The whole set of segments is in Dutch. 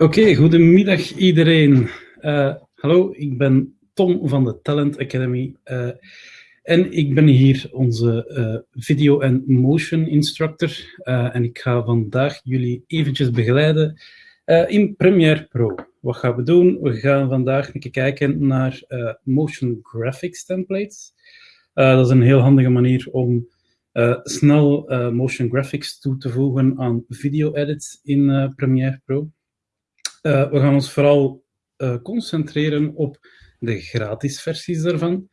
Oké, goedemiddag iedereen. Uh, hallo, ik ben Tom van de Talent Academy uh, en ik ben hier onze uh, video en motion instructor en ik ga vandaag jullie eventjes begeleiden in Premiere Pro. Wat gaan we doen? We gaan vandaag een keer kijken naar motion graphics templates. dat is een heel handige manier om snel motion graphics toe te voegen aan video edits in Premiere Pro. Uh, we gaan ons vooral uh, concentreren op de gratis versies daarvan.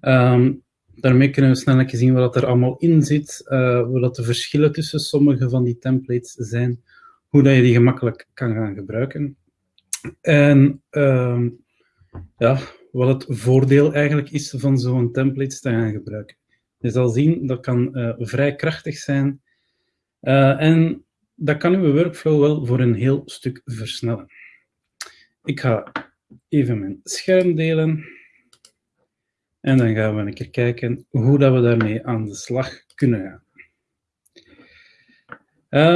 Um, daarmee kunnen we snel zien wat er allemaal in zit, uh, wat de verschillen tussen sommige van die templates zijn, hoe dat je die gemakkelijk kan gaan gebruiken. En uh, ja, wat het voordeel eigenlijk is van zo'n templates te gaan gebruiken. Je zal zien, dat kan vrij krachtig zijn. en dat kan uw workflow wel voor een heel stuk versnellen. Ik ga even mijn scherm delen. En dan gaan we een keer kijken hoe dat we daarmee aan de slag kunnen gaan.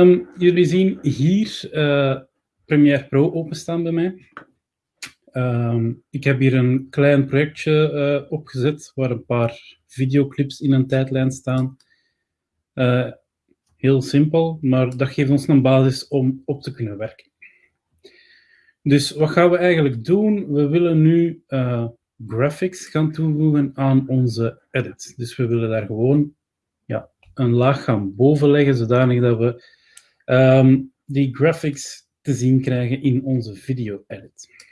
Um, jullie zien hier uh, Premiere Pro openstaan bij mij. Um, ik heb hier een klein projectje uh, opgezet waar een paar videoclips in een tijdlijn staan. Uh, Heel simpel, maar dat geeft ons een basis om op te kunnen werken. Dus wat gaan we eigenlijk doen? We willen nu uh, graphics gaan toevoegen aan onze edit. Dus we willen daar gewoon ja, een laag gaan bovenleggen, zodanig dat we um, die graphics te zien krijgen in onze video-edit.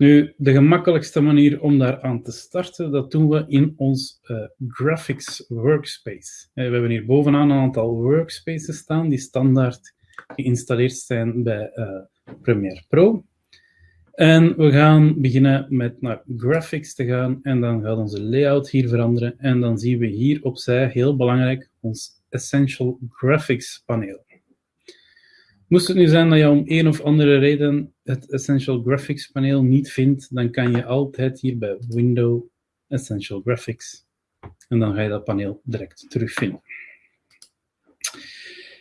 Nu, de gemakkelijkste manier om daar aan te starten, dat doen we in ons uh, graphics workspace. Uh, we hebben hier bovenaan een aantal workspaces staan die standaard geïnstalleerd zijn bij uh, Premiere Pro. En we gaan beginnen met naar graphics te gaan en dan gaat onze layout hier veranderen en dan zien we hier opzij, heel belangrijk, ons Essential Graphics paneel. Moest het nu zijn dat je om een of andere reden het Essential Graphics paneel niet vindt, dan kan je altijd hier bij Window Essential Graphics en dan ga je dat paneel direct terugvinden.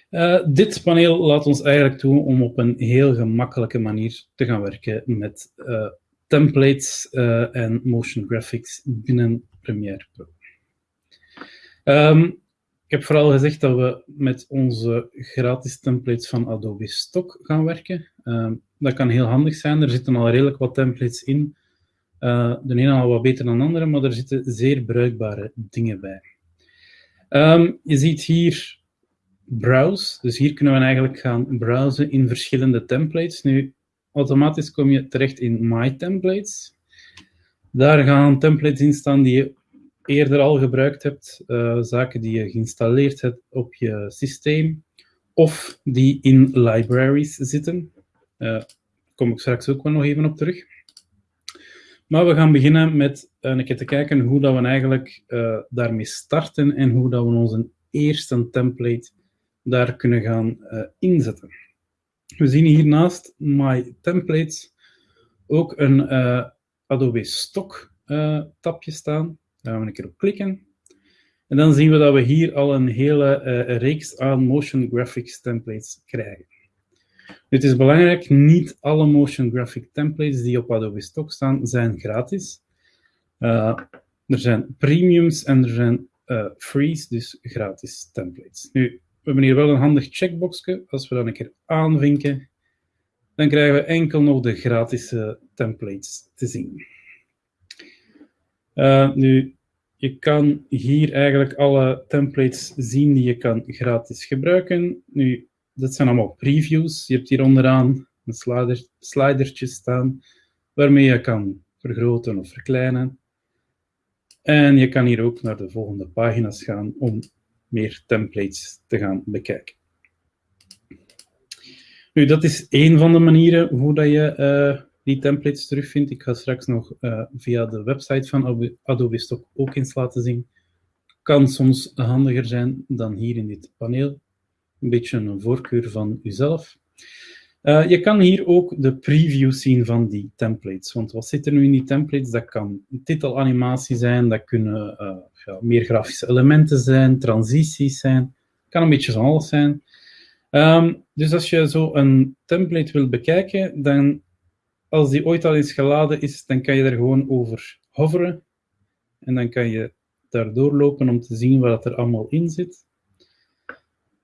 Uh, dit paneel laat ons eigenlijk toe om op een heel gemakkelijke manier te gaan werken met uh, templates uh, en motion graphics binnen Premiere Pro. Um, ik heb vooral gezegd dat we met onze gratis templates van Adobe Stock gaan werken. Uh, dat kan heel handig zijn. Er zitten al redelijk wat templates in. Uh, de ene al wat beter dan de andere, maar er zitten zeer bruikbare dingen bij. Um, je ziet hier browse. Dus hier kunnen we eigenlijk gaan browsen in verschillende templates. Nu, automatisch kom je terecht in My Templates. Daar gaan templates in staan die je eerder al gebruikt hebt, uh, zaken die je geïnstalleerd hebt op je systeem, of die in libraries zitten. Daar uh, kom ik straks ook wel nog even op terug. Maar we gaan beginnen met een keer te kijken hoe dat we eigenlijk daarmee starten en hoe dat we onze eerste template daar kunnen gaan inzetten. We zien hiernaast My Templates ook een Adobe Stock tabje staan. Daar gaan we een keer op klikken. En dan zien we dat we hier al een hele reeks aan motion graphics templates krijgen. Het is belangrijk, niet alle motion graphic templates die op Adobe Stock staan, zijn gratis. Uh, er zijn premiums en er zijn uh, frees, dus gratis templates. Nu, we hebben hier wel een handig checkboxje. Als we dat een keer aanvinken, dan krijgen we enkel nog de gratis templates te zien. Nu, je kan hier eigenlijk alle templates zien die je kan gratis gebruiken. Nu, dat zijn allemaal previews. Je hebt hier onderaan een slider, slidertje staan, waarmee je kan vergroten of verkleinen. En je kan hier ook naar de volgende pagina's gaan om meer templates te gaan bekijken. Nu, dat is één van de manieren hoe dat je uh, die templates terugvindt. Ik ga straks nog uh, via de website van Adobe Stock ook eens laten zien. Kan soms handiger zijn dan hier in dit paneel. Een beetje een voorkeur van uzelf. Uh, je kan hier ook de preview zien van die templates. Want wat zit er nu in die templates? Dat kan titelanimatie zijn, dat kunnen uh, ja, meer grafische elementen zijn, transities zijn. kan een beetje van alles zijn. Ehm, dus als je zo een template wilt bekijken, dan als die ooit al eens geladen is, dan kan je er gewoon over hoveren. En dan kan je daar doorlopen om te zien wat er allemaal in zit.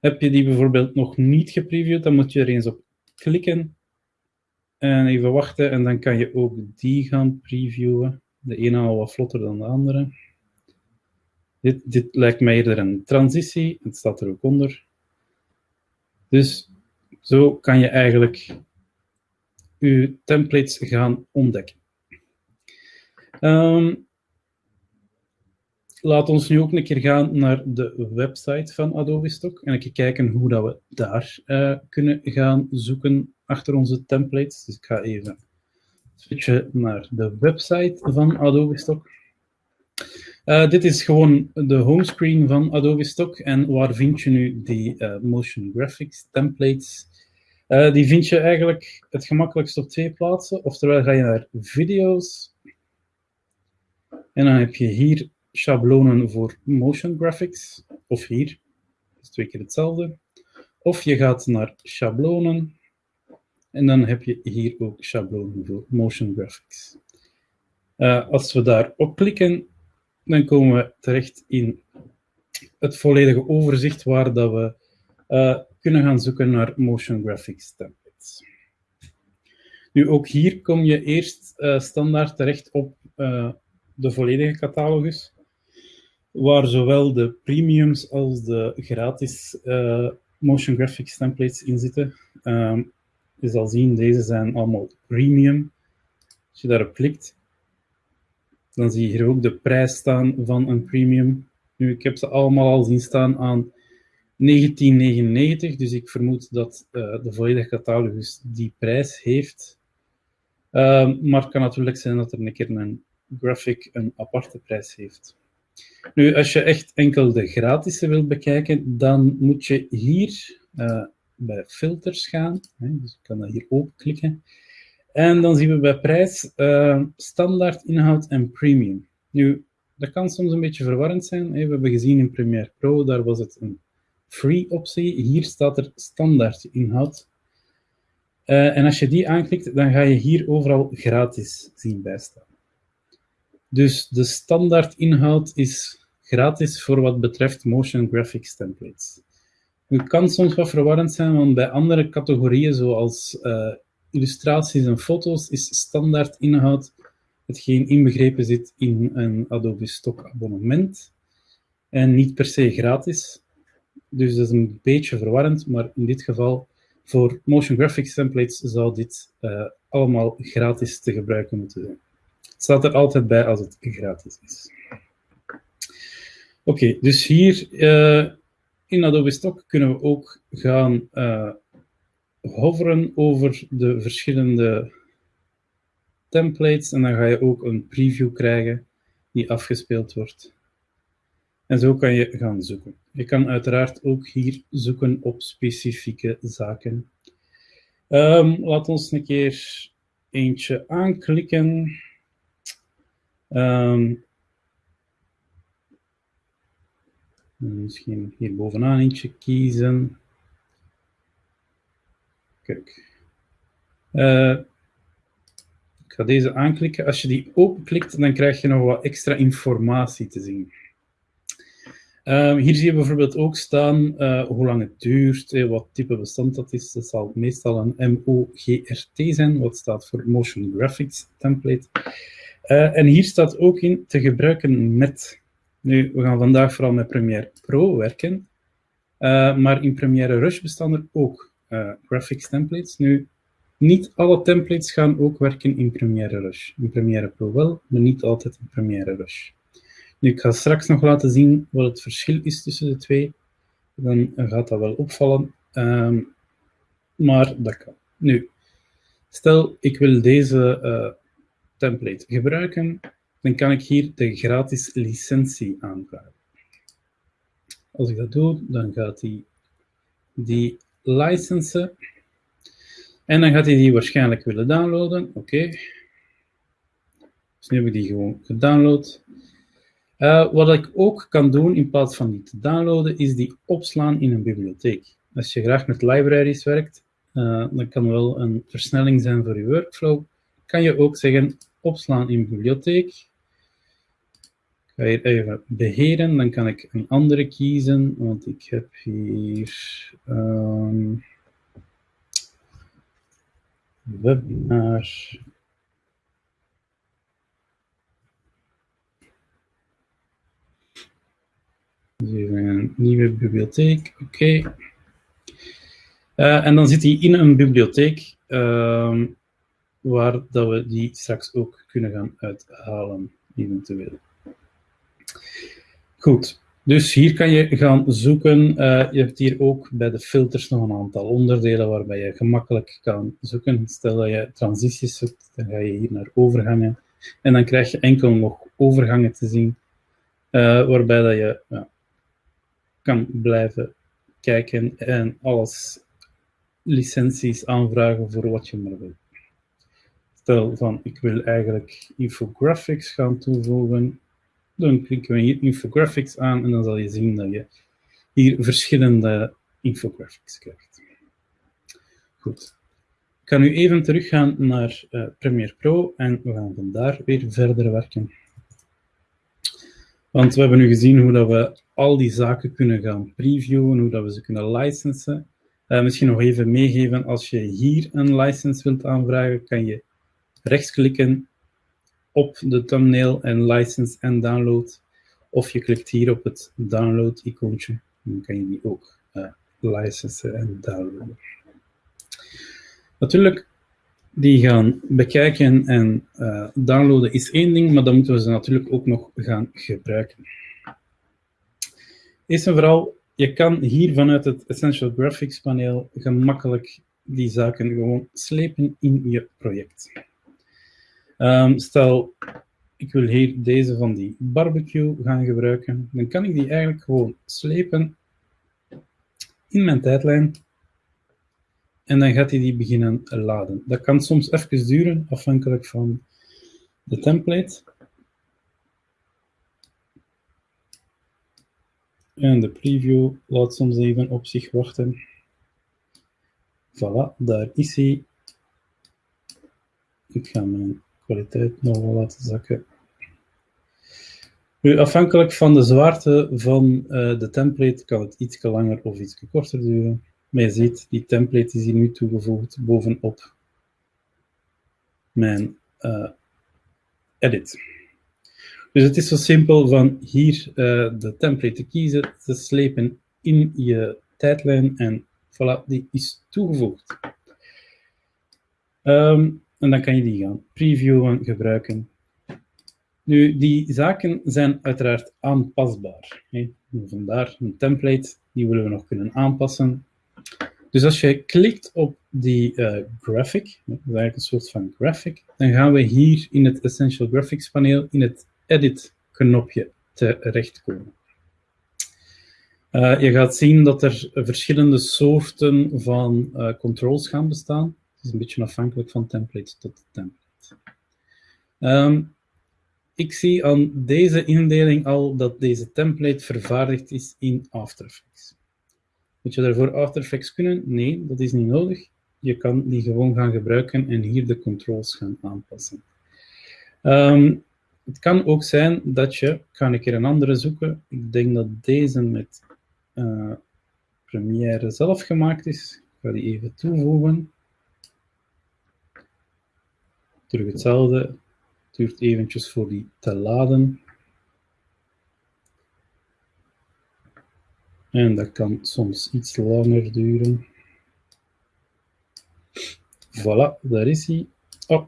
Heb je die bijvoorbeeld nog niet gepreviewd, dan moet je er eens op klikken. En even wachten en dan kan je ook die gaan previewen. De ene al wat vlotter dan de andere. Dit, dit lijkt mij eerder een transitie, het staat er ook onder. Dus zo kan je eigenlijk je templates gaan ontdekken. Um, laat ons nu ook een keer gaan naar de website van Adobe Stock en even kijken hoe dat we daar uh, kunnen gaan zoeken achter onze templates. Dus ik ga even switchen naar de website van Adobe Stock. Uh, dit is gewoon de homescreen van Adobe Stock. En waar vind je nu die uh, motion graphics templates? Die vind je eigenlijk het gemakkelijkst op twee plaatsen. Oftewel ga je naar video's. En dan heb je hier schablonen voor motion graphics. Of hier. Dat is twee keer hetzelfde. Of je gaat naar schablonen. En dan heb je hier ook schablonen voor motion graphics. als we daarop klikken, dan komen we terecht in het volledige overzicht waar dat we uh, kunnen gaan zoeken naar motion graphics templates. Nu, ook hier kom je eerst uh, standaard terecht op de volledige catalogus, waar zowel de premiums als de gratis motion graphics templates in zitten. Um, je zal zien, deze zijn allemaal premium. Als je daarop klikt, dan zie je hier ook de prijs staan van een premium. Nu, ik heb ze allemaal al zien staan aan 1999, dus ik vermoed dat uh, de volledige catalogus die prijs heeft. Uh, maar het kan natuurlijk zijn dat er een keer een graphic een aparte prijs heeft. Nu, als je echt enkel de gratis wilt bekijken, dan moet je hier uh, bij filters gaan. Hè, dus ik kan dat hier open klikken. En dan zien we bij prijs uh, standaard inhoud en premium. Nu, dat kan soms een beetje verwarrend zijn. We hebben gezien in Premiere Pro, daar was het een free optie. Hier staat er standaard inhoud. Uh, en als je die aanklikt, dan ga je hier overal gratis zien bijstaan. Dus de standaard inhoud is gratis voor wat betreft motion graphics templates. Het kan soms wat verwarrend zijn, want bij andere categorieën, zoals uh, illustraties en foto's is standaard inhoud hetgeen inbegrepen zit in een Adobe Stock abonnement en niet per se gratis. Dus dat is een beetje verwarrend, maar in dit geval voor motion graphics templates zou dit uh, allemaal gratis te gebruiken moeten zijn. Staat er altijd bij als het gratis is. Oké, dus hier uh, in Adobe Stock kunnen we ook gaan uh, hoveren over de verschillende templates en dan ga je ook een preview krijgen die afgespeeld wordt. En zo kan je gaan zoeken. Je kan uiteraard ook hier zoeken op specifieke zaken. Um, laat ons een keer eentje aanklikken. Um, misschien hier bovenaan eentje kiezen. Kijk. Uh, ik ga deze aanklikken. Als je die openklikt, dan krijg je nog wat extra informatie te zien. Uh, hier zie je bijvoorbeeld ook staan uh, hoe lang het duurt, eh, wat type bestand dat is. Dat zal meestal een MOGRT zijn, wat staat voor Motion Graphics Template. En hier staat ook in te gebruiken met. Nu, we gaan vandaag vooral met Premiere Pro werken, maar in Premiere Rush bestaan er ook uh, graphics templates. Nu, niet alle templates gaan ook werken in Premiere Rush. In Premiere Pro wel, maar niet altijd in Premiere Rush. Nu, ik ga straks nog laten zien wat het verschil is tussen de twee. Dan gaat dat wel opvallen. Um, maar dat kan. Nu, stel ik wil deze template gebruiken, dan kan ik hier de gratis licentie aanvragen. Als ik dat doe, dan gaat hij die licensen. En dan gaat hij die waarschijnlijk willen downloaden. Oké. Okay. Dus nu heb ik die gewoon gedownload. Uh, wat ik ook kan doen in plaats van die te downloaden, is die opslaan in een bibliotheek. als je graag met libraries werkt, uh, dan kan wel een versnelling zijn voor je workflow. Kan je ook zeggen, opslaan in bibliotheek. Ik ga hier even beheren, dan kan ik een andere kiezen, want ik heb hier um, webinar Dus even een nieuwe bibliotheek, oké. Uh, en dan zit hij in een bibliotheek uh, waar dat we die straks ook kunnen gaan uithalen, eventueel. Goed, dus hier kan je gaan zoeken. Uh, je hebt hier ook bij de filters nog een aantal onderdelen waarbij je gemakkelijk kan zoeken. Stel dat je transities zoekt, dan ga je hier naar overgangen. En dan krijg je enkel nog overgangen te zien, uh, waarbij dat je kan blijven kijken en alles licenties aanvragen voor wat je maar wil. Stel van, ik wil eigenlijk infographics gaan toevoegen. Dan klikken we hier infographics aan en dan zal je zien dat je hier verschillende infographics krijgt. Goed. Ik kan nu even teruggaan naar uh, Premiere Pro en we gaan vandaar weer verder werken. Want we hebben nu gezien hoe dat we al die zaken kunnen gaan previewen, hoe dat we ze kunnen licensen. Uh, misschien nog even meegeven, als je hier een license wilt aanvragen, kan je rechtsklikken op de thumbnail en license en download. Of je klikt hier op het download icoontje, dan kan je die ook uh, licensen en downloaden. Natuurlijk, die gaan bekijken en uh, downloaden is één ding, maar dan moeten we ze natuurlijk ook nog gaan gebruiken. Eerst en vooral, je kan hier vanuit het Essential Graphics paneel gemakkelijk die zaken gewoon slepen in je project. Um, stel, ik wil hier deze van die barbecue gaan gebruiken, dan kan ik die eigenlijk gewoon slepen in mijn tijdlijn en dan gaat hij die beginnen laden. Dat kan soms even duren, afhankelijk van de template. En de preview laat soms even op zich wachten. Voilà, daar is hij. Ik ga mijn kwaliteit nog wel laten zakken. Afhankelijk van de zwaarte van uh, de template kan het iets langer of iets korter duren. Maar je ziet, die template is hier nu toegevoegd bovenop mijn uh, edit. Dus het is zo simpel van hier uh, de template te kiezen, te slepen in je tijdlijn en voilà, die is toegevoegd. Um, en dan kan je die gaan previewen, gebruiken. Nu, die zaken zijn uiteraard aanpasbaar. Hè. Vandaar een template, die willen we nog kunnen aanpassen. Dus als je klikt op die uh, graphic, dat is eigenlijk een soort van graphic, dan gaan we hier in het Essential Graphics paneel in het Edit knopje terechtkomen. Uh, je gaat zien dat er verschillende soorten van uh, controls gaan bestaan. Is een beetje afhankelijk van template tot template. Um, ik zie aan deze indeling al dat deze template vervaardigd is in After Effects. Moet je daarvoor After Effects kunnen? Nee, dat is niet nodig. Je kan die gewoon gaan gebruiken en hier de controls gaan aanpassen. Um, het kan ook zijn dat je, ik ga een keer een andere zoeken, ik denk dat deze met uh, Premiere zelf gemaakt is. Ik ga die even toevoegen. Terug hetzelfde, het duurt eventjes voor die te laden. En dat kan soms iets langer duren. Voilà, daar is hij. Oh.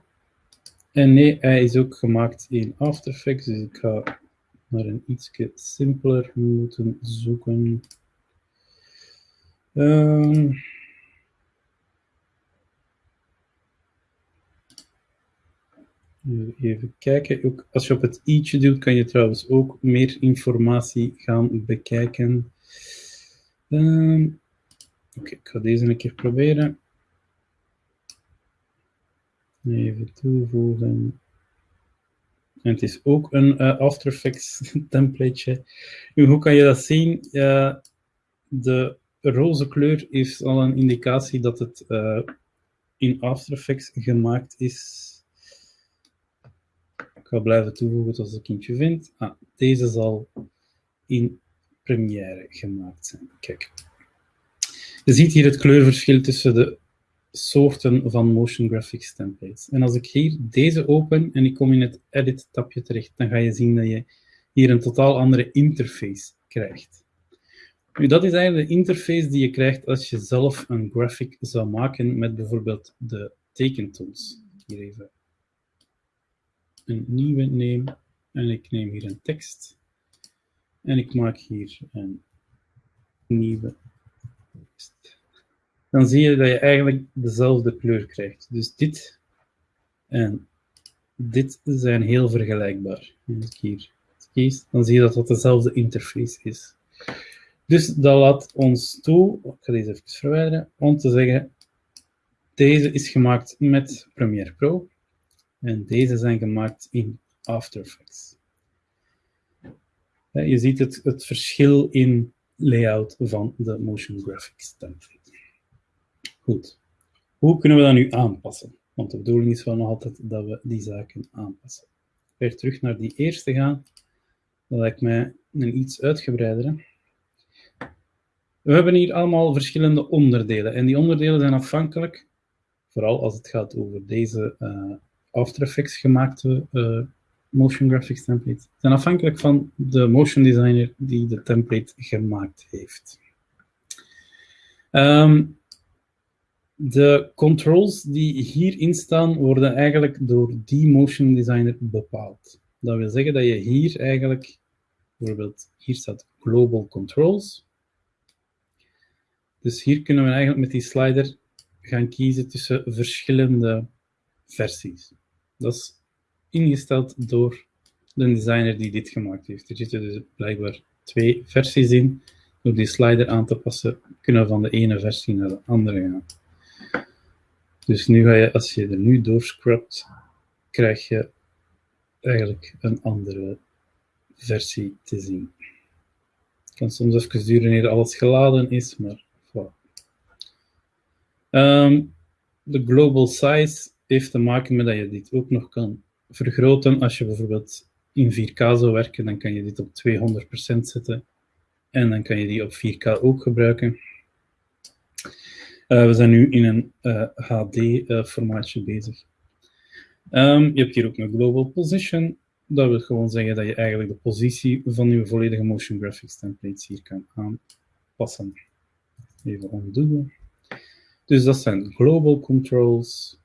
En nee, hij is ook gemaakt in After Effects, dus ik ga naar een iets simpeler moeten zoeken. Um, even kijken. Ook als je op het i'tje doet, kan je trouwens ook meer informatie gaan bekijken. Um, Oké, ik ga deze een keer proberen. Even toevoegen. En het is ook een uh, After Effects templateje. Hoe kan je dat zien? Uh, de roze kleur heeft al een indicatie dat het uh, in After Effects gemaakt is. Ik ga blijven toevoegen als ik eentje vind. Ah, deze zal in Premiere gemaakt zijn. Kijk. Je ziet hier het kleurverschil tussen de soorten van motion graphics templates. En als ik hier deze open en ik kom in het edit tabje terecht, dan ga je zien dat je hier een totaal andere interface krijgt. Nu, dat is eigenlijk de interface die je krijgt als je zelf een graphic zou maken met bijvoorbeeld de tekentools. Hier even een nieuwe neem en ik neem hier een tekst en ik maak hier een nieuwe tekst. Dan zie je dat je eigenlijk dezelfde kleur krijgt. Dus dit en dit zijn heel vergelijkbaar. Als ik hier kies, dan zie je dat dat dezelfde interface is. Dus dat laat ons toe, ik ga deze even verwijderen, om te zeggen, deze is gemaakt met Premiere Pro en deze zijn gemaakt in After Effects. Je ziet het, het verschil in layout van de motion graphics template. Goed. Hoe kunnen we dat nu aanpassen? Want de bedoeling is wel nog altijd dat we die zaken aanpassen. Weer terug naar die eerste gaan. Dat lijkt mij een iets uitgebreidere. We hebben hier allemaal verschillende onderdelen. En die onderdelen zijn afhankelijk, vooral als het gaat over deze uh, After Effects gemaakte uh, motion graphics template, zijn afhankelijk van de motion designer die de template gemaakt heeft. Um, de controls die hierin staan, worden eigenlijk door die motion designer bepaald. Dat wil zeggen dat je hier eigenlijk, bijvoorbeeld hier staat Global Controls, dus hier kunnen we eigenlijk met die slider gaan kiezen tussen verschillende versies. Dat is ingesteld door de designer die dit gemaakt heeft. Er zitten dus blijkbaar twee versies in. Door die slider aan te passen, kunnen we van de ene versie naar de andere gaan. Dus nu ga je, als je er nu doorscrubt, krijg je eigenlijk een andere versie te zien. Het kan soms even duren wanneer alles geladen is, maar Um, de global size heeft te maken met dat je dit ook nog kan vergroten. Als je bijvoorbeeld in 4K zou werken, dan kan je dit op 200% zetten. En dan kan je die op 4K ook gebruiken. Uh, we zijn nu in een uh, eh, HD-formaatje uh, bezig. Um, je hebt hier ook een global position. Dat wil gewoon zeggen dat je eigenlijk de positie van je volledige motion graphics templates hier kan aanpassen. Even ontdoen. Dus dat zijn global controls.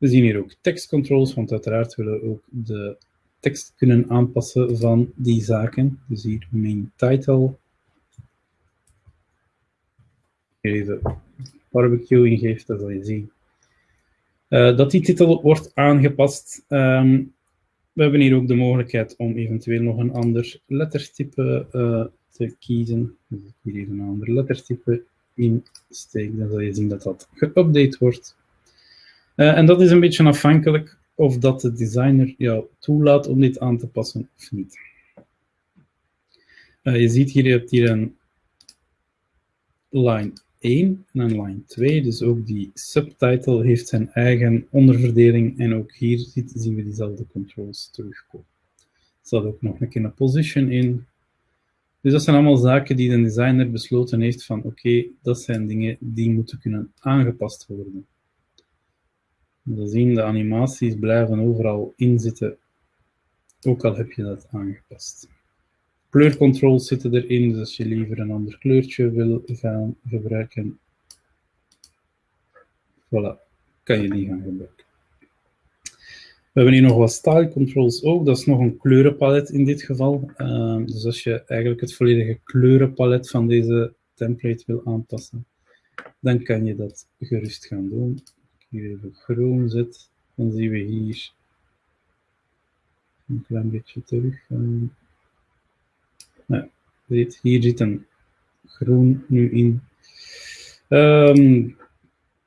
We zien hier ook text controls, want uiteraard willen we ook de tekst kunnen aanpassen van die zaken. Dus hier main title. Hier even barbecue ingeeft, dat zal je zien. Uh, dat die titel wordt aangepast. Um, we hebben hier ook de mogelijkheid om eventueel nog een ander lettertype uh, te kiezen. Dus hier even een ander lettertype insteek, dan zal je zien dat dat geüpdate wordt. Uh, en dat is een beetje afhankelijk of dat de designer jou toelaat om dit aan te passen of niet. Uh, je ziet hier, je hebt hier een line 1 en een line 2, dus ook die subtitle heeft zijn eigen onderverdeling en ook hier zien we diezelfde controls terugkomen. Er staat ook nog een keer een position in, dus dat zijn allemaal zaken die de designer besloten heeft van oké, dat zijn dingen die moeten kunnen aangepast worden. We zien de animaties blijven overal inzitten, ook al heb je dat aangepast. Kleurcontrols zitten erin, dus als je liever een ander kleurtje wil gaan gebruiken, voilà, kan je die gaan gebruiken. We hebben hier nog wat style controls ook. Dat is nog een kleurenpalet in dit geval. Uh, dus als je eigenlijk het volledige kleurenpalet van deze template wil aanpassen, dan kan je dat gerust gaan doen. Hier even groen zet, dan zien we hier een klein beetje terug. Uh, nou, hier zit een groen nu in. Um,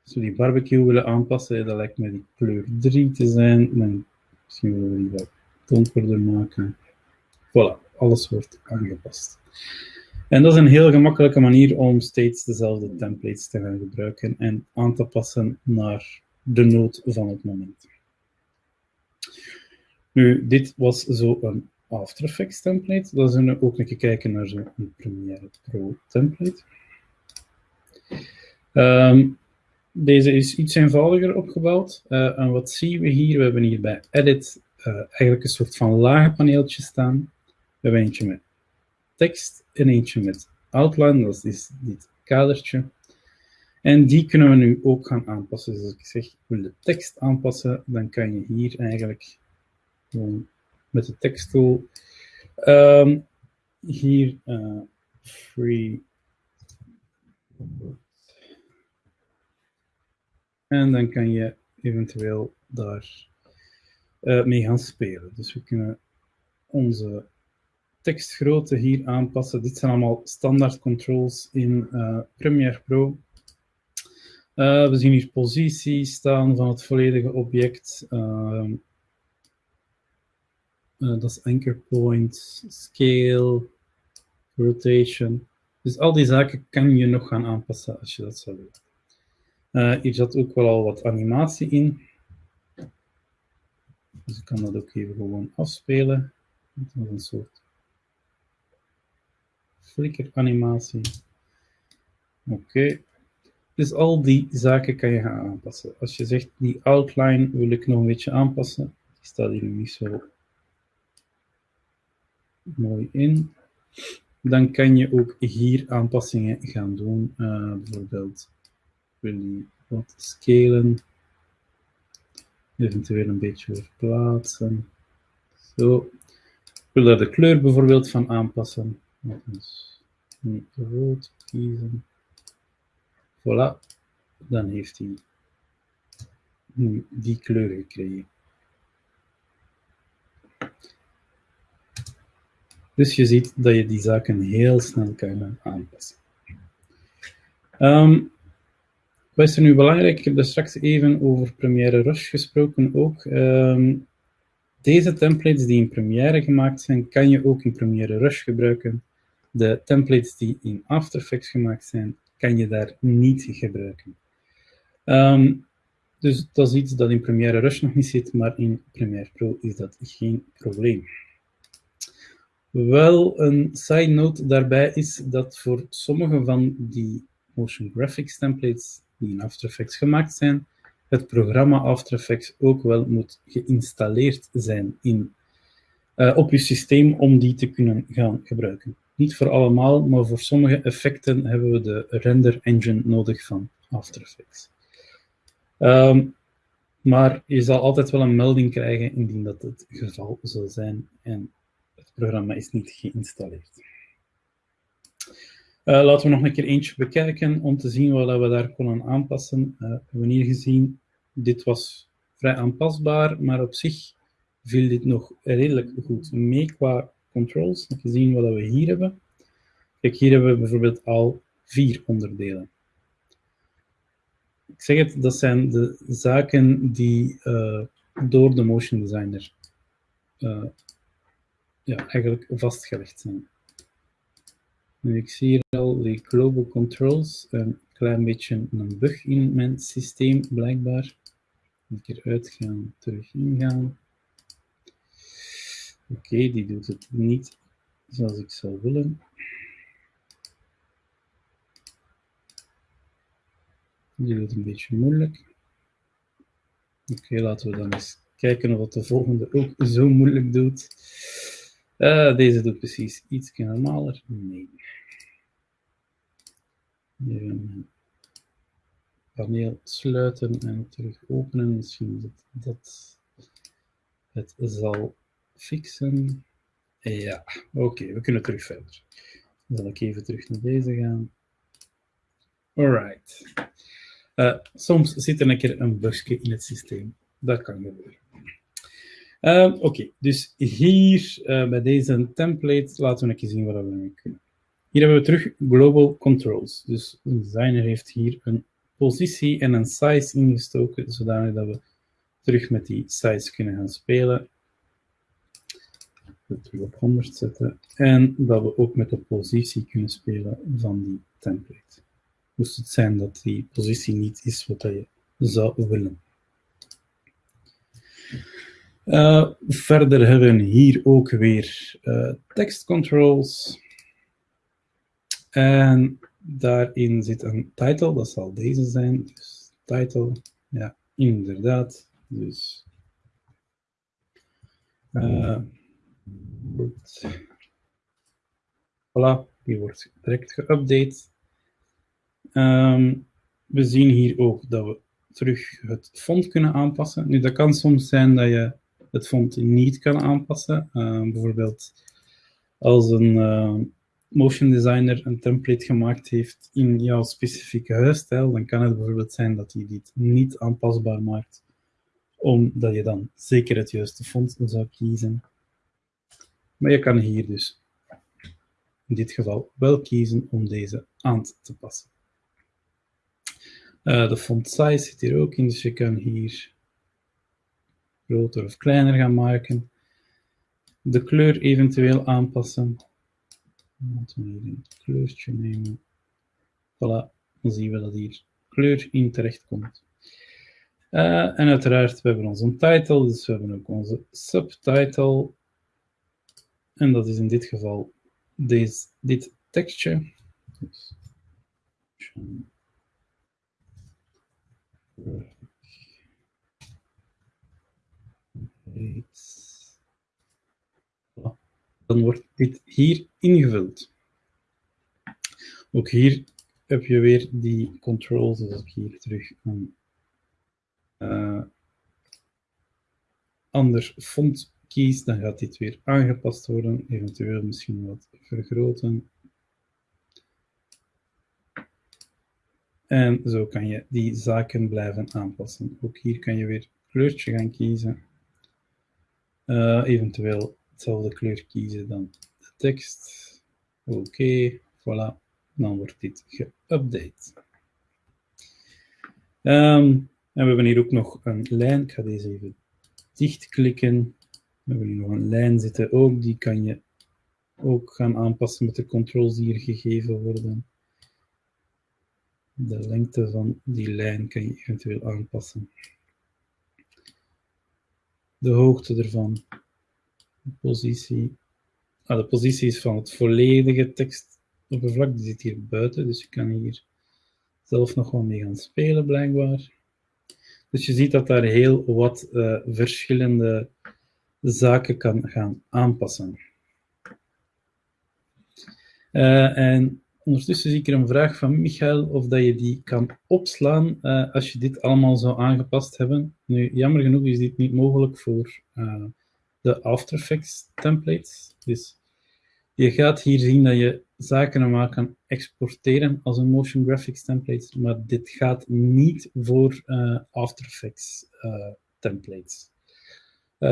als we die barbecue willen aanpassen, dat lijkt me die kleur 3 te zijn. Misschien willen we die wat donkerder maken. Voilà, alles wordt aangepast. En dat is een heel gemakkelijke manier om steeds dezelfde templates te gaan gebruiken en aan te passen naar de nood van het moment. Nu, dit was zo een After Effects template. Dan zullen we ook een keer kijken naar zo'n Premiere Pro template. Ehm, deze is iets eenvoudiger opgebouwd. Uh, en wat zien we hier? We hebben hier bij Edit uh, eigenlijk een soort van lage paneeltje staan. We hebben eentje met tekst en eentje met outline, dat is dit kadertje. En die kunnen we nu ook gaan aanpassen. Dus als ik zeg, ik wil de tekst aanpassen, dan kan je hier eigenlijk gewoon met de teksttool um, hier uh, free en dan kan je eventueel daar uh, mee gaan spelen. Dus we kunnen onze tekstgrootte hier aanpassen. Dit zijn allemaal standaard controls in uh, Premiere Pro. Uh, we zien hier positie staan van het volledige object. Uh, dat is anchor point, scale, rotation. Dus al die zaken kan je nog gaan aanpassen als je dat zou willen. hier zat ook wel al wat animatie in. Dus ik kan dat ook even gewoon afspelen. Dat is een soort flicker animatie. Oké. Dus al die zaken kan je gaan aanpassen. Als je zegt, die outline wil ik nog een beetje aanpassen. Die staat hier niet zo mooi in. Dan kan je ook hier aanpassingen gaan doen. Uh, bijvoorbeeld, wil je wat scalen. Eventueel een beetje verplaatsen. Zo. Ik wil daar de kleur bijvoorbeeld van aanpassen. Dus rood kiezen. Voilà. Dan heeft hij nu die kleur gekregen. Dus je ziet dat je die zaken heel snel kan aanpassen. Um, wat is er nu belangrijk? Ik heb er straks even over Premiere Rush gesproken ook. Um, deze templates die in Premiere gemaakt zijn, kan je ook in Premiere Rush gebruiken. De templates die in After Effects gemaakt zijn, kan je daar niet gebruiken. Um, dus dat is iets dat in Premiere Rush nog niet zit, maar in Premiere Pro is dat geen probleem. Wel een side note daarbij is dat voor sommige van die motion graphics templates die in After Effects gemaakt zijn, het programma After Effects ook wel moet geïnstalleerd zijn in, uh, op je systeem om die te kunnen gaan gebruiken. Niet voor allemaal, maar voor sommige effecten hebben we de render engine nodig van After Effects. Um, maar je zal altijd wel een melding krijgen indien dat het geval zou zijn en het programma is niet geïnstalleerd. Uh, laten we nog een keer eentje bekijken om te zien wat we daar kunnen aanpassen. Uh, we hebben hier gezien, dit was vrij aanpasbaar, maar op zich viel dit nog redelijk goed mee qua controls. Even zien wat we hier hebben. Kijk, hier hebben we bijvoorbeeld al vier onderdelen. Ik zeg het, dat zijn de zaken die uh, door de motion designer uh, ja, eigenlijk vastgelegd zijn. Ik zie hier al die global controls, een klein beetje een bug in mijn systeem blijkbaar. Een keer uitgaan, terug ingaan. Oké, die doet het niet zoals ik zou willen. Die doet het een beetje moeilijk. Oké, laten we dan eens kijken of de volgende ook zo moeilijk doet. Uh, deze doet precies iets normaler. Nee. Even paneel sluiten en terug openen. Misschien dat dat het zal fixen. Ja, oké, we kunnen terug verder. Dan zal ik even terug naar deze gaan. Alright. Uh, soms zit er een keer een bugje in het systeem. Dat kan gebeuren. Uh, Oké, dus hier uh, bij deze template laten we een keer zien wat we ermee kunnen. Hier hebben we terug global controls. Dus de designer heeft hier een positie en een size ingestoken, zodanig dat we terug met die size kunnen gaan spelen. Terug op 100 zetten. En dat we ook met de positie kunnen spelen van die template. Moest het zijn dat die positie niet is wat je zou willen. Uh, verder hebben we hier ook weer uh, text controls. En daarin zit een title, dat zal deze zijn. Dus title, ja, inderdaad. Dus uh, Voilà, die wordt direct geüpdate. Um, we zien hier ook dat we terug het font kunnen aanpassen. Nu, dat kan soms zijn dat je het font niet kan aanpassen. Uh, bijvoorbeeld als een uh, motion designer een template gemaakt heeft in jouw specifieke huisstijl, dan kan het bijvoorbeeld zijn dat hij dit niet aanpasbaar maakt, omdat je dan zeker het juiste font zou kiezen. Maar je kan hier dus in dit geval wel kiezen om deze aan te passen. Uh, de font size zit hier ook in, dus je kan hier groter of kleiner gaan maken. De kleur eventueel aanpassen. Laten we hier een kleurtje nemen. Voilà, dan zien we dat hier kleur in terecht komt. Uh, en uiteraard, we hebben onze title, dus we hebben ook onze subtitle. En dat is in dit geval deze, dit tekstje. Dus, dan wordt dit hier ingevuld. Ook hier heb je weer die controls, dus ik hier terug een uh, ander font dan gaat dit weer aangepast worden, eventueel misschien wat vergroten. En zo kan je die zaken blijven aanpassen. Ook hier kan je weer kleurtje gaan kiezen. Uh, eventueel hetzelfde kleur kiezen dan de tekst. Oké, voilà. Dan wordt dit geüpdate. Um, en we hebben hier ook nog een lijn. Ik ga deze even dichtklikken. We hebben hier nog een lijn zitten ook. Die kan je ook gaan aanpassen met de controls die hier gegeven worden. De lengte van die lijn kan je eventueel aanpassen de hoogte ervan. De positie. Ah, de positie is van het volledige tekstoppervlak. Die zit hier buiten, dus je kan hier zelf nog wel mee gaan spelen, blijkbaar. Dus je ziet dat daar heel wat uh, verschillende zaken kan gaan aanpassen. Uh, en Ondertussen zie ik er een vraag van Michael of dat je die kan opslaan uh, als je dit allemaal zou aangepast hebben. Nu, jammer genoeg is dit niet mogelijk voor uh, de After Effects templates. Dus je gaat hier zien dat je zaken normaal kan exporteren als een motion graphics template, maar dit gaat niet voor After Effects templates.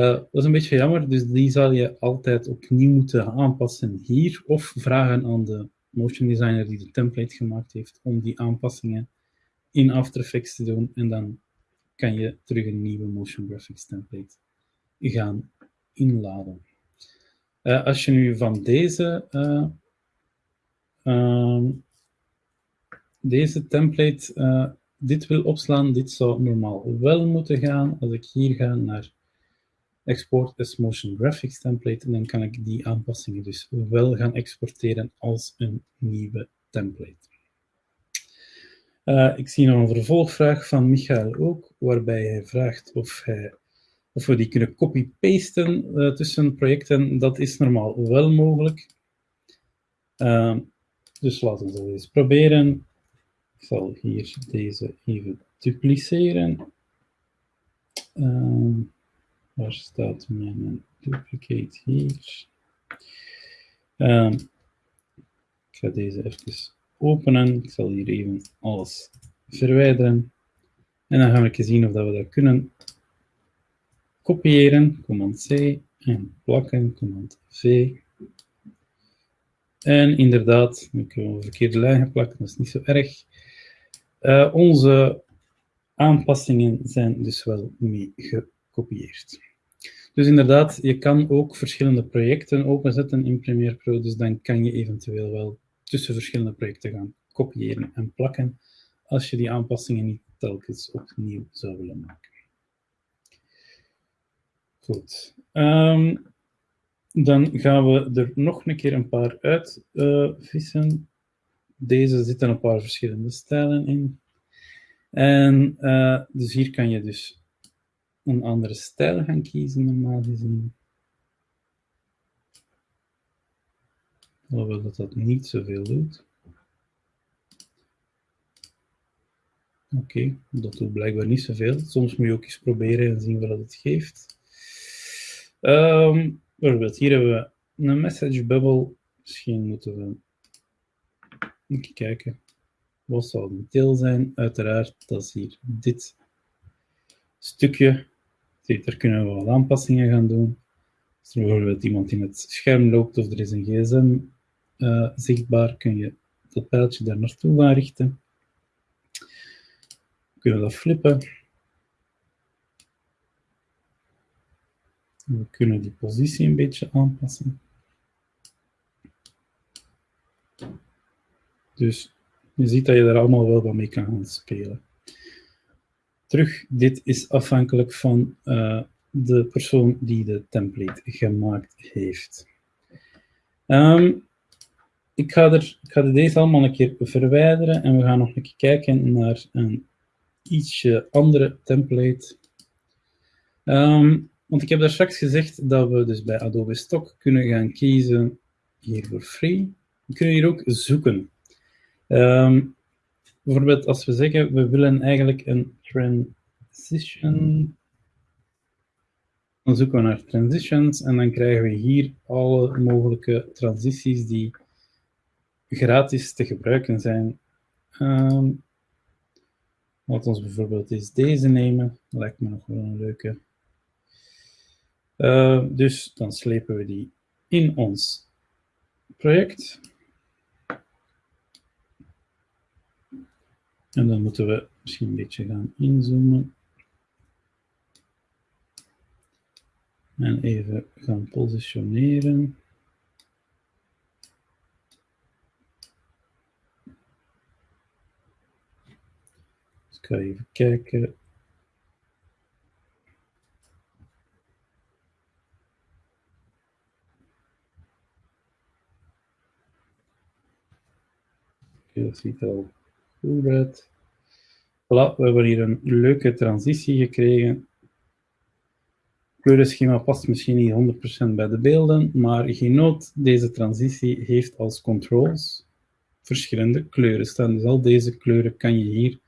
Dat is een beetje jammer, dus die zal je altijd opnieuw moeten aanpassen hier of vragen aan de motion designer die de template gemaakt heeft om die aanpassingen in After Effects te doen. En dan kan je terug een nieuwe motion graphics template gaan inladen. Uh, als je nu van deze, uh, uh, deze template eh, dit wil opslaan, dit zou normaal wel moeten gaan. Als ik hier ga naar export as motion graphics template en dan kan ik die aanpassingen dus wel gaan exporteren als een nieuwe template. Uh, ik zie nog een vervolgvraag van Michael ook, waarbij hij vraagt of, hij, of we die kunnen copy-pasten uh, tussen projecten. Dat is normaal wel mogelijk. Uh, dus laten we eens proberen. Ik zal hier deze even dupliceren. Waar staat mijn duplicate hier? Um, ik ga deze even openen. Ik zal hier even alles verwijderen. En dan gaan we zien of dat we dat kunnen kopiëren. Command C en plakken. Command V. En inderdaad, nu kunnen we een verkeerde lijn geplakt, dat is niet zo erg. Uh, onze aanpassingen zijn dus wel mee gekopieerd. Dus inderdaad, je kan ook verschillende projecten openzetten in Premiere Pro, dus dan kan je eventueel wel tussen verschillende projecten gaan kopiëren en plakken, als je die aanpassingen niet telkens opnieuw zou willen maken. Goed. Ehm, dan gaan we er nog een keer een paar uitvissen. Uh, Deze zitten een paar verschillende stijlen in. En uh, dus hier kan je dus een andere stijl gaan kiezen, normaal gezien. Hoewel dat dat niet zoveel doet. Oké, dat doet blijkbaar niet zoveel. Soms moet je ook eens proberen en zien wat het geeft. Um, bijvoorbeeld, hier hebben we een message bubble. Misschien moeten we even kijken. Wat zal de deel zijn? Uiteraard, dat is hier dit stukje. Daar kunnen we wat aanpassingen gaan doen. Als er bijvoorbeeld iemand in het scherm loopt of er is een gsm uh, zichtbaar, kun je dat pijltje daar naartoe gaan richten. We kunnen dat flippen. We kunnen die positie een beetje aanpassen. Dus je ziet dat je daar allemaal wel wat mee kan gaan spelen. Terug, dit is afhankelijk van uh, de persoon die de template gemaakt heeft. Um, ik, ga deze allemaal een keer verwijderen en we gaan nog een keer kijken naar een ietsje andere template. Um, want ik heb daar straks gezegd dat we dus bij Adobe Stock kunnen gaan kiezen hier voor free. We kunnen hier ook zoeken. Um, bijvoorbeeld als we zeggen, we willen eigenlijk een transition. Dan zoeken we naar transitions en dan krijgen we hier alle mogelijke transities die gratis te gebruiken zijn. Um, laten we bijvoorbeeld eens deze nemen. Lijkt me nog wel een leuke. Uh, dus dan slepen we die in ons project. En dan moeten we misschien een beetje gaan inzoomen. En even gaan positioneren. Dus ik ga even kijken. Dat ziet al goed. Voilà, we hebben hier een leuke transitie gekregen. Kleurenschema past misschien niet 100% bij de beelden, maar geen nood, deze transitie heeft als controls verschillende kleuren staan. Dus al deze kleuren kan je hier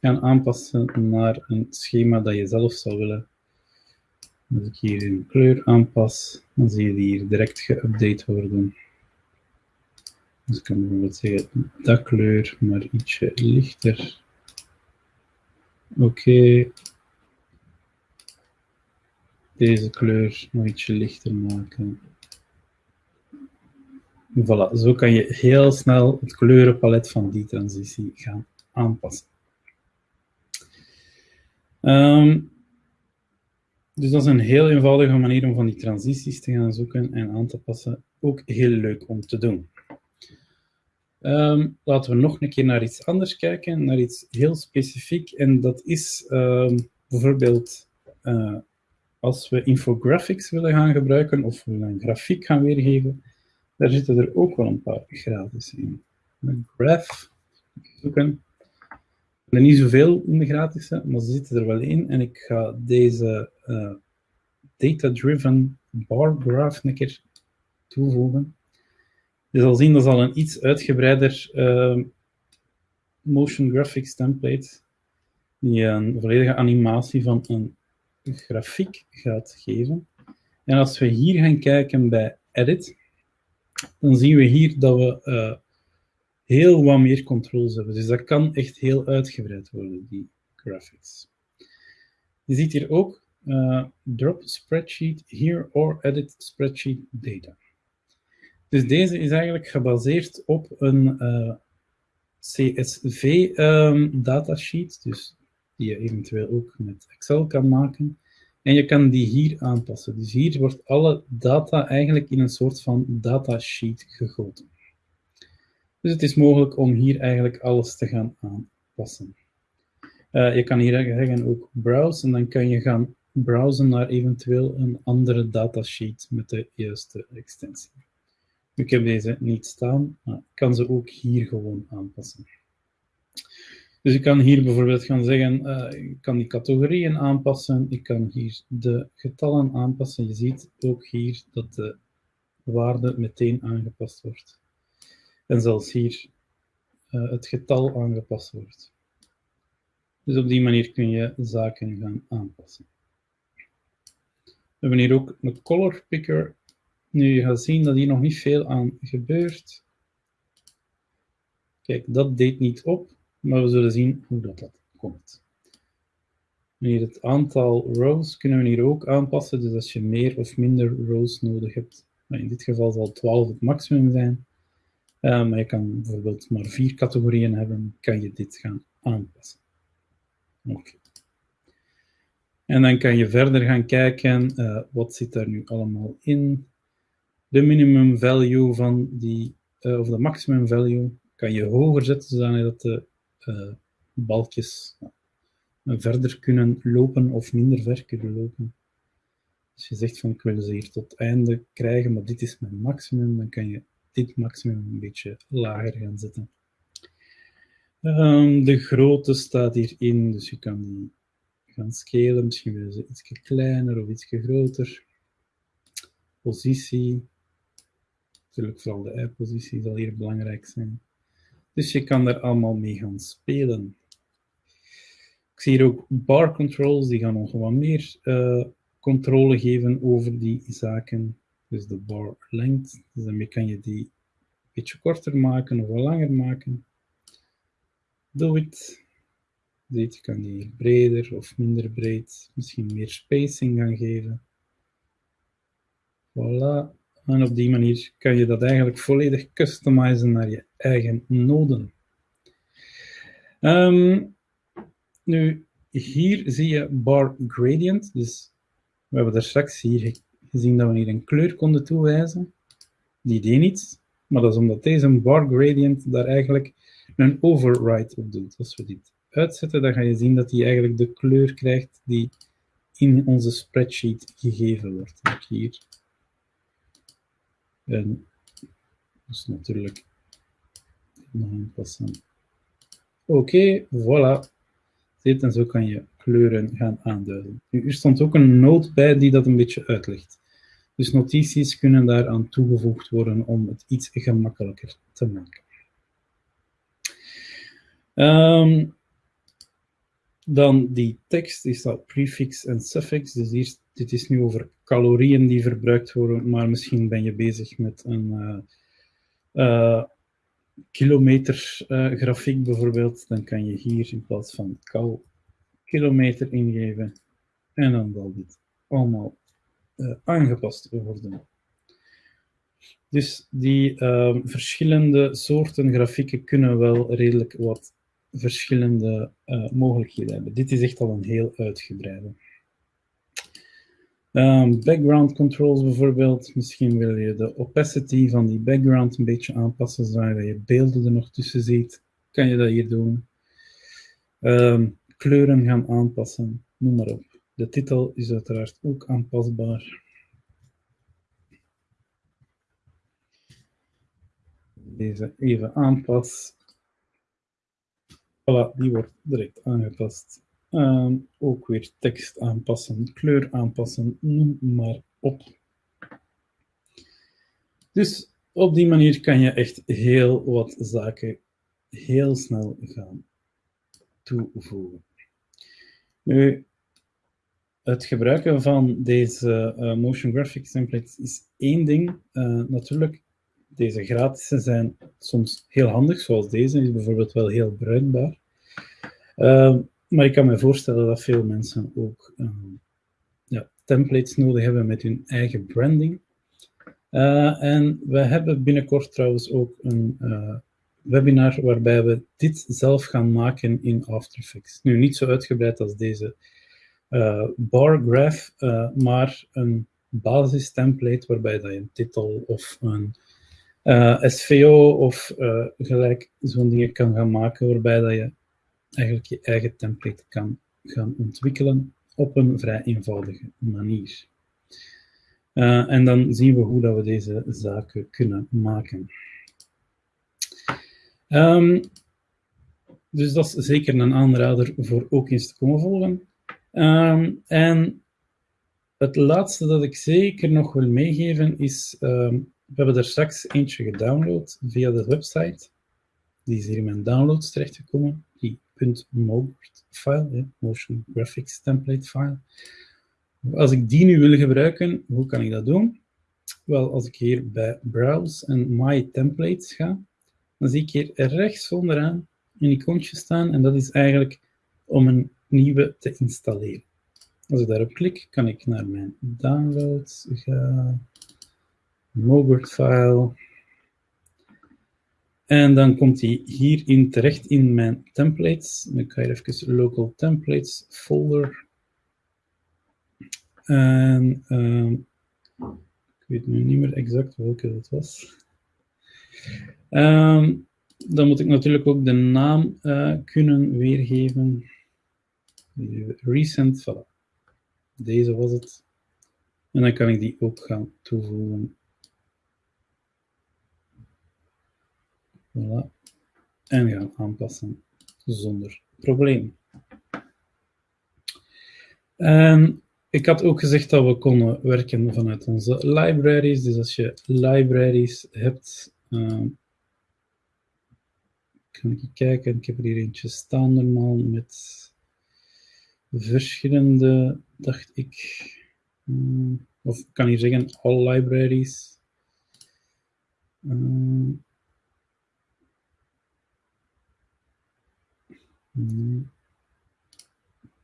gaan aanpassen naar een schema dat je zelf zou willen. Als ik hier een kleur aanpas, dan zie je die hier direct geüpdate worden. Dus ik kan bijvoorbeeld zeggen, dat kleur, maar ietsje lichter. Oké. Deze kleur nog ietsje lichter maken. Voilà, zo kan je heel snel het kleurenpalet van die transitie gaan aanpassen. Um, dus dat is een heel eenvoudige manier om van die transities te gaan zoeken en aan te passen. Ook heel leuk om te doen. Um, laten we nog een keer naar iets anders kijken, naar iets heel specifiek. En dat is um, bijvoorbeeld uh, als we infographics willen gaan gebruiken of we een grafiek gaan weergeven, daar zitten er ook wel een paar gratis in. Een graph, zoeken. Er niet zoveel in de gratis, maar ze zitten er wel in. En ik ga deze uh, data-driven bar graph een keer toevoegen. Je zal zien, dat is al een iets uitgebreider uh, motion graphics template, die een volledige animatie van een grafiek gaat geven. En als we hier gaan kijken bij Edit, dan zien we hier dat we uh, heel wat meer controls hebben. Dus dat kan echt heel uitgebreid worden, die graphics. Je ziet hier ook uh, drop spreadsheet here or edit spreadsheet data. Dus deze is eigenlijk gebaseerd op een eh, CSV um, datasheet, dus die je eventueel ook met Excel kan maken. En je kan die hier aanpassen. Dus hier wordt alle data eigenlijk in een soort van datasheet gegoten. Dus het is mogelijk om hier eigenlijk alles te gaan aanpassen. Uh, je kan hier zeggen ook browse en dan kan je gaan browsen naar eventueel een andere datasheet met de juiste extensie. Ik heb deze niet staan, maar ik kan ze ook hier gewoon aanpassen. Dus ik kan hier bijvoorbeeld gaan zeggen, uh, ik kan die categorieën aanpassen, ik kan hier de getallen aanpassen. Je ziet ook hier dat de waarde meteen aangepast wordt. En zelfs hier uh, het getal aangepast wordt. Dus op die manier kun je zaken gaan aanpassen. We hebben hier ook een color picker. Nu, je gaat zien dat hier nog niet veel aan gebeurt. Kijk, dat deed niet op, maar we zullen zien hoe dat, dat komt. Hier het aantal rows kunnen we hier ook aanpassen. Dus als je meer of minder rows nodig hebt, in dit geval zal 12 het maximum zijn. Uh, maar je kan bijvoorbeeld maar vier categorieën hebben, kan je dit gaan aanpassen. Oké. En dan kan je verder gaan kijken, uh, wat zit daar nu allemaal in. De minimum value van die, uh, of de maximum value, kan je hoger zetten, zodat de uh, balkjes verder kunnen lopen of minder ver kunnen lopen. Als je zegt van ik wil ze hier tot einde krijgen, maar dit is mijn maximum, dan kan je dit maximum een beetje lager gaan zetten. Um, de grootte staat hierin, dus je kan die gaan scalen. Misschien willen ze iets kleiner of iets groter. Positie. Natuurlijk vooral de i-positie zal hier belangrijk zijn. Dus je kan daar allemaal mee gaan spelen. Ik zie hier ook bar controls, die gaan nog wat meer uh, controle geven over die zaken. Dus de bar length, dus daarmee kan je die een beetje korter maken of langer maken. Do it. Dit kan die breder of minder breed, misschien meer spacing gaan geven. Voilà. En op die manier kan je dat eigenlijk volledig customizen naar je eigen noden. Um, nu, hier zie je bar gradient. Dus we hebben daar straks hier gezien dat we hier een kleur konden toewijzen. Die deed niets, maar dat is omdat deze bar gradient daar eigenlijk een override op doet. Als we dit uitzetten, dan ga je zien dat hij eigenlijk de kleur krijgt die in onze spreadsheet gegeven wordt. Hier. En dus natuurlijk nog aanpassen. Oké, okay, voilà. Zit, en zo kan je kleuren gaan aanduiden. Nu, er stond ook een noot bij die dat een beetje uitlegt. Dus notities kunnen daaraan toegevoegd worden om het iets gemakkelijker te maken. Um, dan die tekst is dat prefix en suffix. Dus hier, dit is nu over calorieën die verbruikt worden, maar misschien ben je bezig met een uh, uh, kilometergrafiek uh, bijvoorbeeld. Dan kan je hier in plaats van cal kilometer ingeven. En dan zal dit allemaal aangepast worden. Dus die ehm, verschillende soorten grafieken kunnen wel redelijk wat verschillende mogelijkheden hebben. Dit is echt al een heel uitgebreide. Um, background controls bijvoorbeeld. Misschien wil je de opacity van die background een beetje aanpassen, zodat je beelden er nog tussen ziet. Kan je dat hier doen. Um, kleuren gaan aanpassen, noem maar op. De titel is uiteraard ook aanpasbaar. Deze even aanpas. Voilà, die wordt direct aangepast. Uh, ook weer tekst aanpassen, kleur aanpassen, noem maar op. Dus op die manier kan je echt heel wat zaken heel snel gaan toevoegen. Nu, het gebruiken van deze uh, motion graphics templates is één ding. Uh, natuurlijk, deze gratis zijn soms heel handig, zoals deze, is bijvoorbeeld wel heel bruikbaar. Uh, maar ik kan me voorstellen dat veel mensen ook uh, ja, templates nodig hebben met hun eigen branding. Uh, en we hebben binnenkort trouwens ook een uh, webinar waarbij we dit zelf gaan maken in After Effects. Nu, niet zo uitgebreid als deze bar graph, maar een basistemplate waarbij dat je een titel of een SVO of gelijk zo'n dingen kan gaan maken, waarbij dat je eigenlijk je eigen template kan gaan ontwikkelen op een vrij eenvoudige manier. Uh, en dan zien we hoe dat we deze zaken kunnen maken. Um, dus dat is zeker een aanrader voor ook eens te komen volgen. Um, en het laatste dat ik zeker nog wil meegeven is, um, we hebben er straks eentje gedownload via de website. Die is hier in mijn downloads terechtgekomen, file, motion graphics template file. Als ik die nu wil gebruiken, hoe kan ik dat doen? Wel, als ik hier bij Browse en My Templates ga, dan zie ik hier rechts onderaan een icoontje staan en dat is eigenlijk om een nieuwe te installeren. Als ik daarop klik, kan ik naar mijn downloads gaan, Mobert file, en dan komt hij hierin terecht in mijn templates. Dan ga je even local templates folder en uh, ik weet nu niet meer exact welke dat was. Um, dan moet ik natuurlijk ook de naam uh, kunnen weergeven. Recent, voilà. Deze was het. En dan kan ik die ook gaan toevoegen. Voilà. En gaan aanpassen zonder probleem. Ik had ook gezegd dat we konden werken vanuit onze libraries. Dus als je libraries hebt, uh, kan ik kijken. Ik heb er hier eentje staan normaal met verschillende, dacht ik. Uh, of kan hier zeggen all libraries. Uh,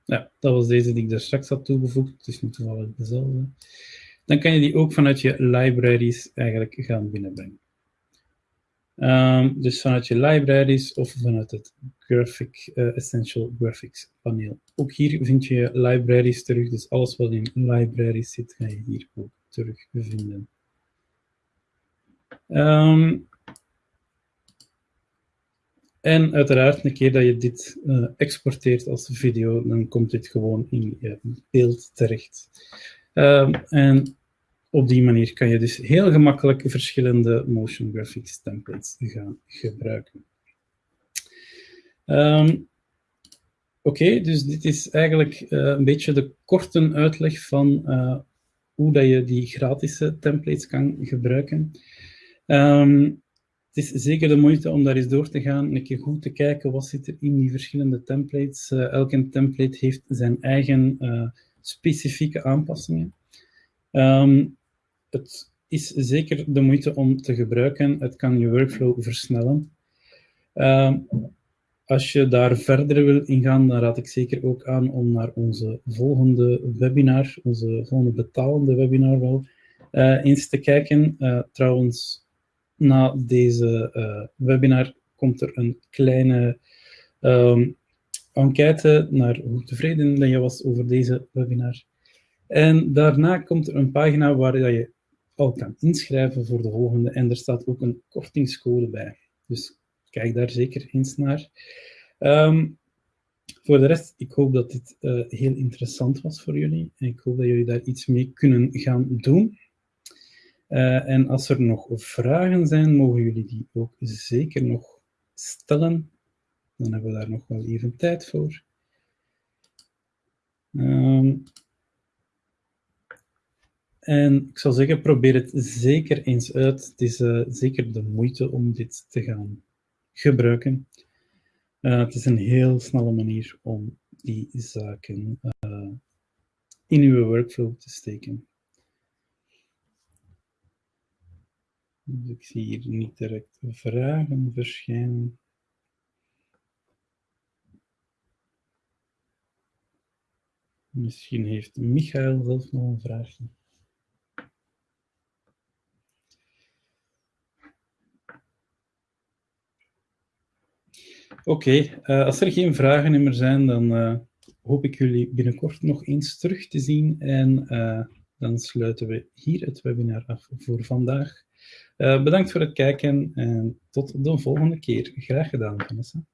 Ja, dat was deze die ik daar straks had toegevoegd. Het is nu toevallig dezelfde. Dan kan je die ook vanuit je libraries eigenlijk gaan binnenbrengen. Um, dus vanuit je libraries of vanuit het Graphic, uh, Essential Graphics paneel. Ook hier vind je libraries terug, dus alles wat in libraries zit, ga je hier ook terugvinden. Um, en uiteraard, een keer dat je dit uh, exporteert als video, dan komt dit gewoon in je beeld terecht. Um, en op die manier kan je dus heel gemakkelijk verschillende motion graphics templates gaan gebruiken. Um, Oké, dus dit is eigenlijk uh, een beetje de korte uitleg van uh, hoe dat je die gratis templates kan gebruiken. Um, het is zeker de moeite om daar eens door te gaan, een keer goed te kijken wat zit er in die verschillende templates. Uh, elke template heeft zijn eigen uh, specifieke aanpassingen. Um, het is zeker de moeite om te gebruiken. Het kan je workflow versnellen. Um, als je daar verder wil ingaan, dan raad ik zeker ook aan om naar onze volgende webinar, onze volgende betalende webinar wel, uh, eens te kijken. trouwens, na deze uh, webinar komt er een kleine um, enquête naar hoe tevreden je was over deze webinar. En daarna komt er een pagina waar je al kan inschrijven voor de volgende en er staat ook een kortingscode bij. Dus kijk daar zeker eens naar. Um, voor de rest, ik hoop dat dit uh, heel interessant was voor jullie en ik hoop dat jullie daar iets mee kunnen gaan doen. Uh, en als er nog vragen zijn, mogen jullie die ook zeker nog stellen. Dan hebben we daar nog wel even tijd voor. Um, en ik zou zeggen, probeer het zeker eens uit. Het is uh, zeker de moeite om dit te gaan gebruiken. Uh, het is een heel snelle manier om die zaken in uw workflow te steken. Dus ik zie hier niet direct vragen verschijnen. Misschien heeft Michael zelf nog een vraagje. Oké, uh, als er geen vragen meer zijn, dan uh, hoop ik jullie binnenkort nog eens terug te zien en uh, dan sluiten we hier het webinar af voor vandaag. Uh, bedankt voor het kijken en tot de volgende keer. Graag gedaan, Vanessa.